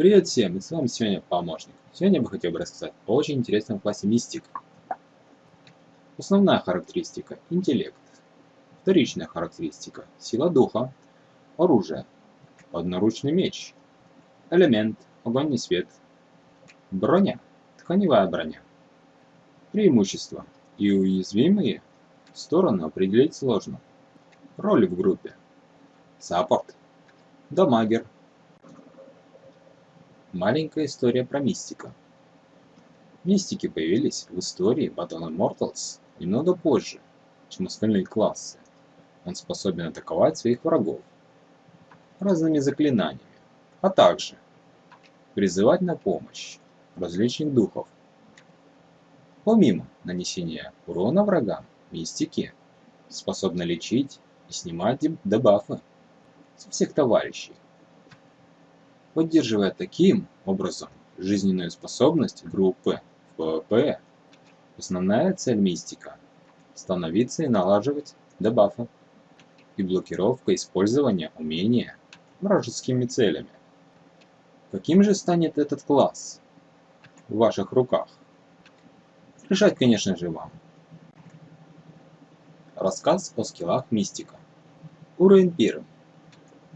Привет всем, и с вами сегодня помощник. Сегодня я бы хотел бы рассказать о очень интересном классе мистик. Основная характеристика – интеллект. Вторичная характеристика – сила духа. Оружие – одноручный меч. Элемент – огонь и свет. Броня – тканевая броня. Преимущества и уязвимые стороны определить сложно. Роли в группе. Саппорт. Дамагер. Маленькая история про мистика. Мистики появились в истории Battle Immortals немного позже, чем остальные классы. Он способен атаковать своих врагов разными заклинаниями, а также призывать на помощь различных духов. Помимо нанесения урона врагам, мистики способны лечить и снимать дебафы со всех товарищей, поддерживая таким образом жизненную способность группы в PvP. Основная цель мистика – становиться и накладывать дебафы и блокировка использования умения вражескими целями. Каким же станет этот класс в ваших руках? Решать, конечно же, вам. Рассказ о скиллах мистика. Уровень первый.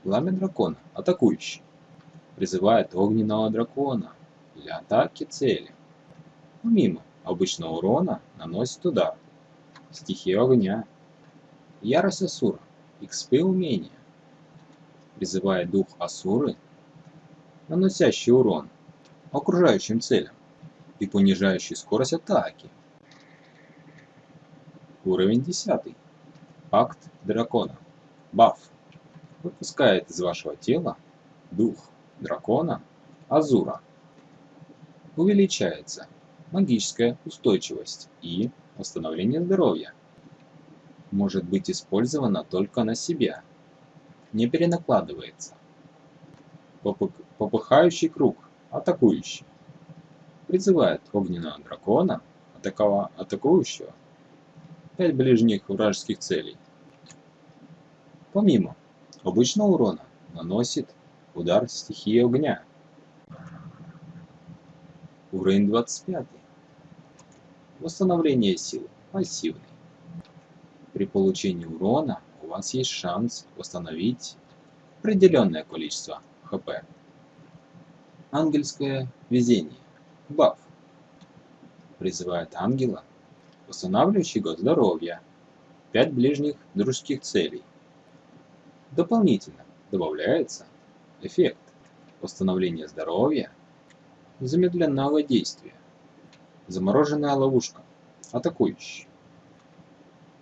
Пламя дракона. Атакующий. Призывает огненного дракона для атаки цели. Помимо обычного урона наносит удар. Стихия огня. Ярость Асура. XP умения. Призывает дух Асуры, наносящий урон окружающим целям и понижающий скорость атаки. Уровень 10. Акт дракона. Баф выпускает из вашего тела дух дракона Азура. Увеличается магическая устойчивость и восстановление здоровья. Может быть использовано только на себя. Не перенакладывается. Попыхающий круг. Атакующий. Призывает огненного дракона, атакова, атакующего, 5 ближних вражеских целей. Помимо обычного урона наносит удар стихии огня. Уровень 25. Восстановление сил. Пассивный. При получении урона у вас есть шанс восстановить определенное количество хп. Ангельское везение. Баф. Призывает ангела, восстанавливающего здоровье. 5 ближних дружеских целей. Дополнительно добавляется эффект восстановления здоровья, замедленного действия, замороженная ловушка, атакующий.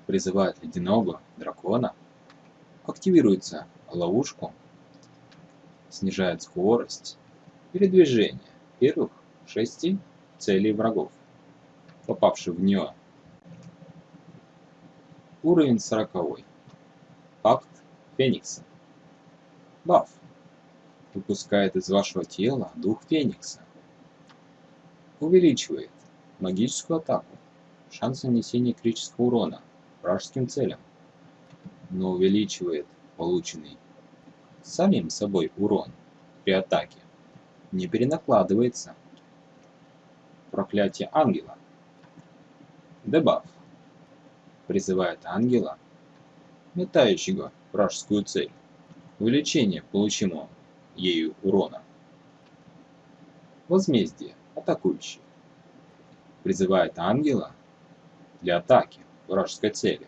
Призывает ледяного дракона, активируется ловушку, снижает скорость передвижения первых шести целей врагов, попавших в нее. Уровень 40. Акт Феникса. Баф. Выпускает из вашего тела дух Феникса. Увеличивает магическую атаку. Шанс нанесения критического урона вражеским целям. Но увеличивает полученный самим собой урон при атаке. Не перенакладывается. Проклятие ангела. Дебаф. Призывает ангела, метающего вражескую цель. Увеличение получимого ею урона. Возмездие. Атакующий. Призывает ангела для атаки вражеской цели.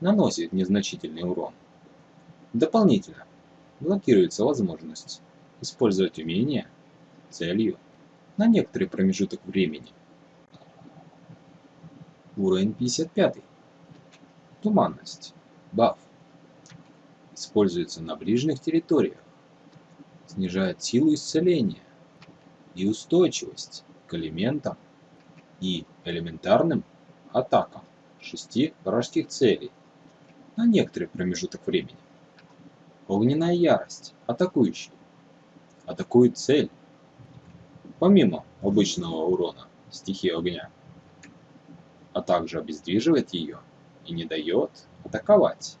Наносит незначительный урон. Дополнительно блокируется возможность использовать умение целью на некоторый промежуток времени. Уровень 55. Туманность. Баф. Используется на ближних территориях. Снижает силу исцеления и устойчивость к элементам и элементарным атакам шести вражеских целей на некоторый промежуток времени. Огненная ярость. Атакующий. Атакует цель. Помимо обычного урона стихии огня. А также обездвиживает ее и не дает атаковать.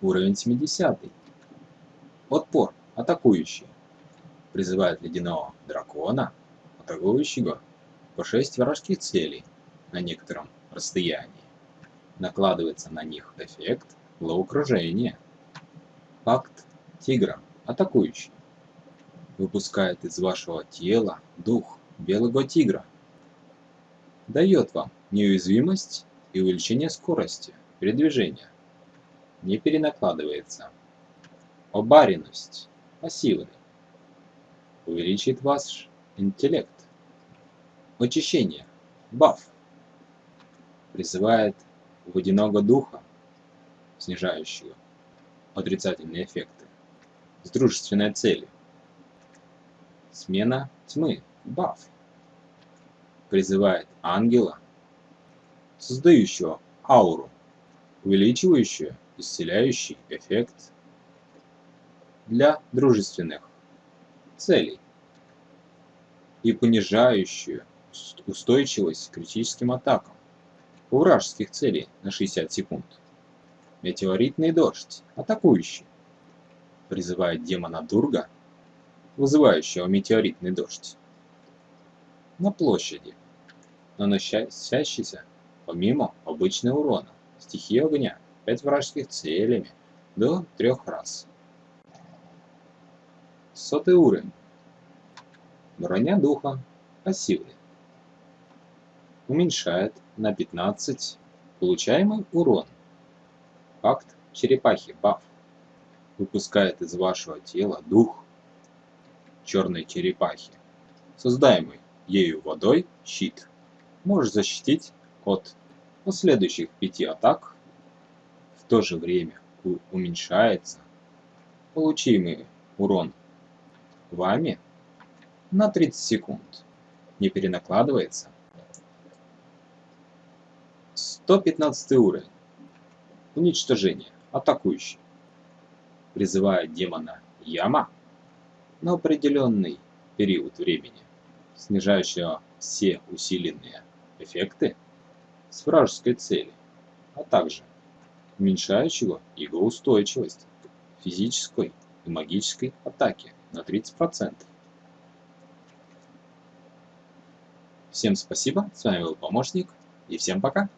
Уровень 70. Отпор атакующий. Призывает ледяного дракона, атакующего по 6 вражеских целей на некотором расстоянии. Накладывается на них эффект головокружения. Пакт тигра, атакующий. Выпускает из вашего тела дух белого тигра. Дает вам неуязвимость и увеличение скорости передвижения. Не перенакладывается. Обаренность. Пассивный. Увеличит ваш интеллект. Очищение. Баф. Призывает водяного духа, снижающего отрицательные эффекты, с дружественной целью. Смена тьмы. Баф. Призывает ангела, создающего ауру, увеличивающую исцеляющий эффект для дружественных целей и понижающую устойчивость к критическим атакам у вражеских целей на 60 секунд. Метеоритный дождь, атакующий, призывает демона Дурга, вызывающего метеоритный дождь, на площади, наносящийся помимо обычного урона, стихии огня, 5 вражеских целями до 3 раз. Сотый уровень. Броня духа пассивный. Уменьшает на 15 получаемый урон. Факт черепахи баф. Выпускает из вашего тела дух черной черепахи, создаемый ею водой щит. Может защитить от последующих пяти атак. В то же время уменьшается получимый урон вами на 30 секунд. Не перенакладывается. 115 уровень. Уничтожение. Атакующий. Призывает демона Яма на определенный период времени, снижающего все усиленные эффекты с вражеской цели, а также уменьшающего его устойчивость физической и магической атаке на 30%. Всем спасибо, с вами был помощник, и всем пока!